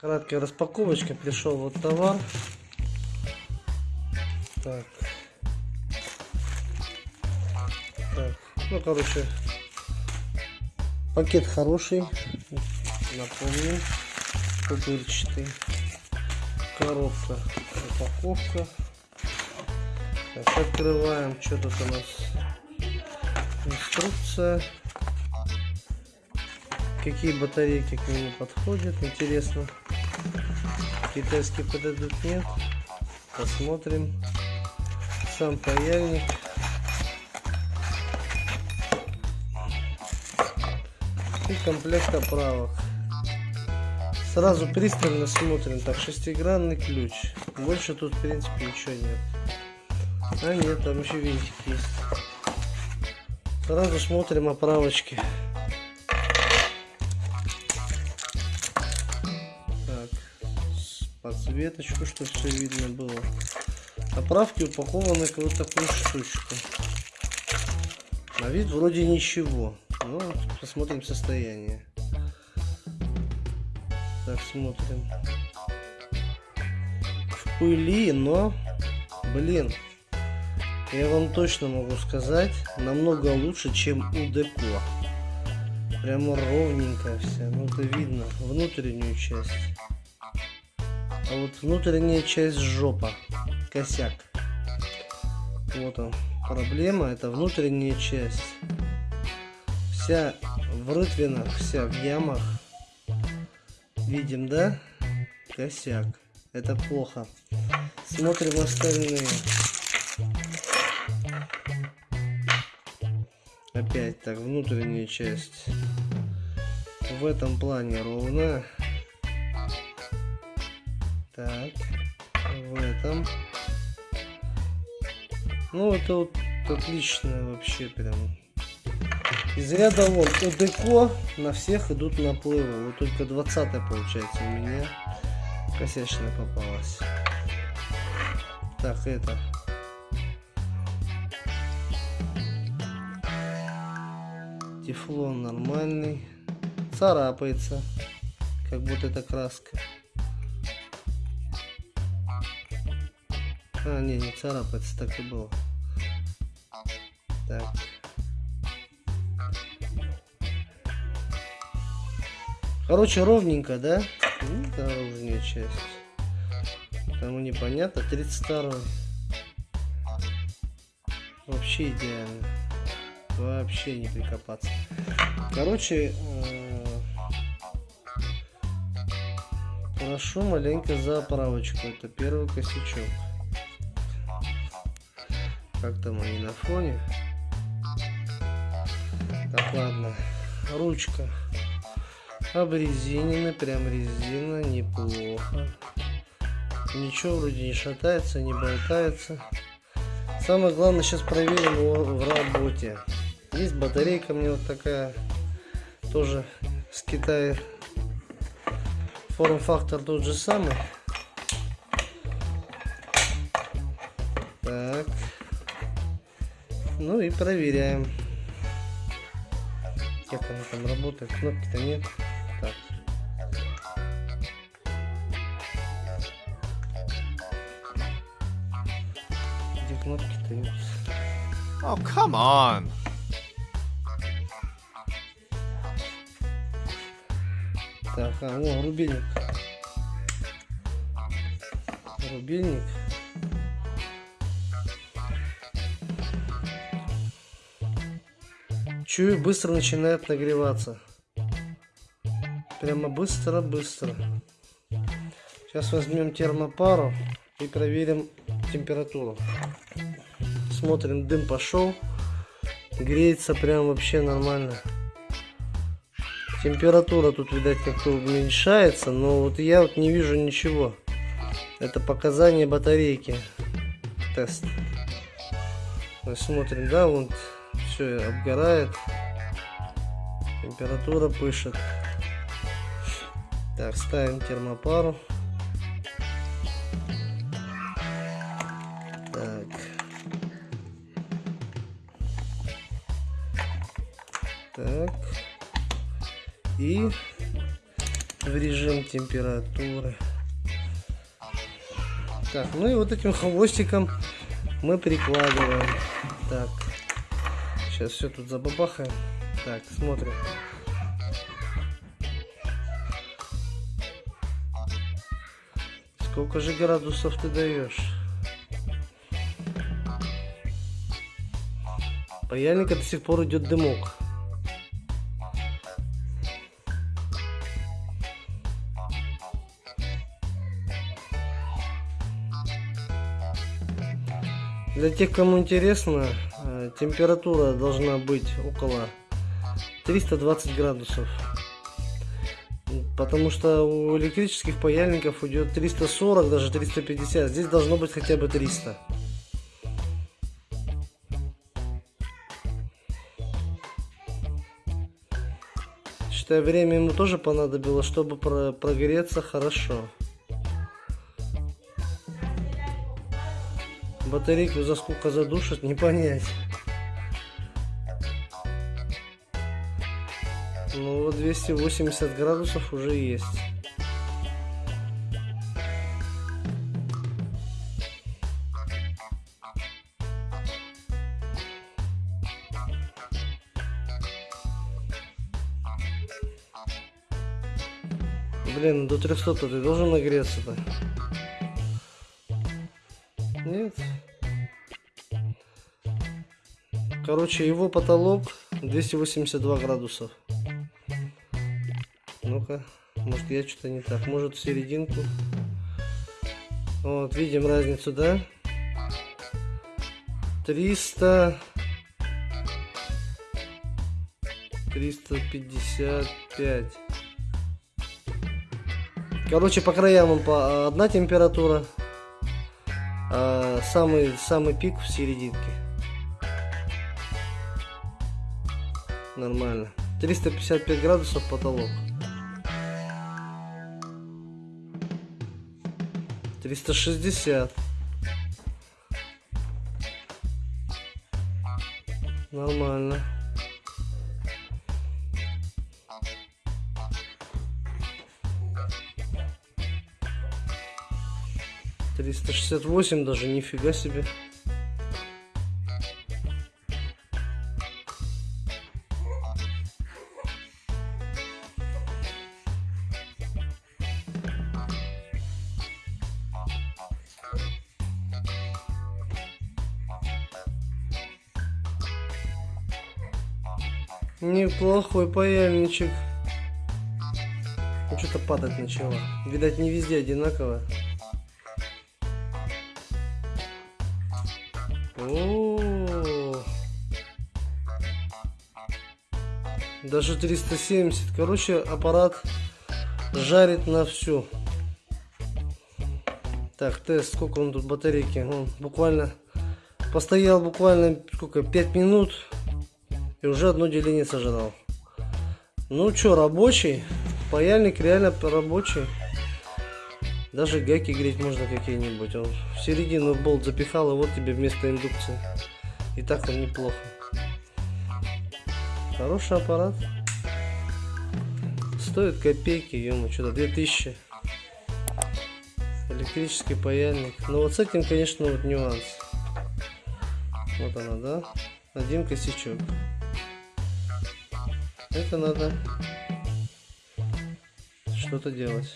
Краткая распаковочка. Пришел вот товар. Так. Так. Ну, короче, пакет хороший. Напомню. Пупырчатый. Коробка. Упаковка. Так, открываем. Что тут у нас? Инструкция. Какие батарейки к нему подходят. Интересно. Китайские подойдут нет. Посмотрим. Сам паяльник. И комплект оправок. Сразу пристально смотрим. Так, шестигранный ключ. Больше тут, в принципе, ничего нет. А нет, там еще винтик есть. Сразу смотрим оправочки. Подсветочку, чтобы все видно было. Оправки упакованы в вот такую штучку. На вид вроде ничего. Ну, посмотрим состояние. Так, смотрим. В пыли, но, блин, я вам точно могу сказать, намного лучше, чем у Деко. Прямо ровненькая вся. Ну, это видно. Внутреннюю часть. А вот внутренняя часть жопа. Косяк. Вот он. Проблема это внутренняя часть. Вся в рытвинах, вся в ямах. Видим, да? Косяк. Это плохо. Смотрим остальные. Опять так, внутренняя часть в этом плане ровная. Так, в этом. Ну, это вот отлично вообще прям. Из ряда вон ОДКО на всех идут наплывы. Вот только 20 получается у меня косячная попалась. Так, это. Тефлон нормальный. Царапается. Как будто это краска. А, не, не царапается, так и было. Так. Короче, ровненько, да? Ну, наружная часть. Там непонятно. 32 Вообще идеально. Вообще не прикопаться. Короче, э, прошу маленько за оправочку. Это первый косячок. Как там они на фоне? Так, ладно. Ручка. Обрезинена, прям резина, неплохо. Ничего вроде не шатается, не болтается. Самое главное, сейчас проверим его в работе. Есть батарейка мне вот такая, тоже с Китая. Форм-фактор тот же самый. Ну и проверяем. Как она там работает. Кнопки-то нет. Так. Где кнопки-то? Oh, come on. Так, а, о, рубильник. Рубильник. Чую, быстро начинает нагреваться. Прямо быстро-быстро. Сейчас возьмем термопару и проверим температуру. Смотрим, дым пошел. Греется прям вообще нормально. Температура тут, видать, как-то уменьшается, но вот я вот не вижу ничего. Это показания батарейки. Тест. Мы смотрим, да, вот все обгорает. Температура пышет. Так, ставим термопару. Так. Так. И в режим температуры. Так, ну и вот этим хвостиком мы прикладываем. Так, сейчас все тут забабахаем. Так, смотрим. Сколько же градусов ты даешь? Паяльника до сих пор идет дымок. Для тех, кому интересно, э, температура должна быть около 320 градусов. Потому что у электрических паяльников идет 340, даже 350. Здесь должно быть хотя бы 300. Считай, время ему тоже понадобилось, чтобы про прогреться хорошо. Батарейку за сколько задушит, не понять. Ну вот 280 градусов уже есть. Блин, до 300 ты должен нагреться-то. Нет. Короче, его потолок 282 градусов. Ну-ка, может я что-то не так. Может в серединку. Вот, видим разницу, да? 300... 355. Короче, по краям он по одна температура, а самый самый пик в серединке. Нормально. 355 градусов потолок. 360. Нормально. Триста шестьдесят восемь даже, нифига себе. Неплохой паяльничек. Ну, что-то падать начало. Видать, не везде одинаково. О. Даже 370. Короче, аппарат жарит на всю. Так, тест. Сколько он тут батарейки? Он буквально постоял буквально сколько 5 минут и уже одно деление сожрал. Ну что, рабочий. Паяльник реально рабочий. Даже гайки греть можно какие-нибудь. Он в середину болт запихал, и вот тебе вместо индукции. И так он неплохо. Хороший аппарат. Стоит копейки, ему что-то 2000. Электрический паяльник. Но вот с этим, конечно, вот нюанс. Вот она, да? Один косячок. Это надо что-то делать.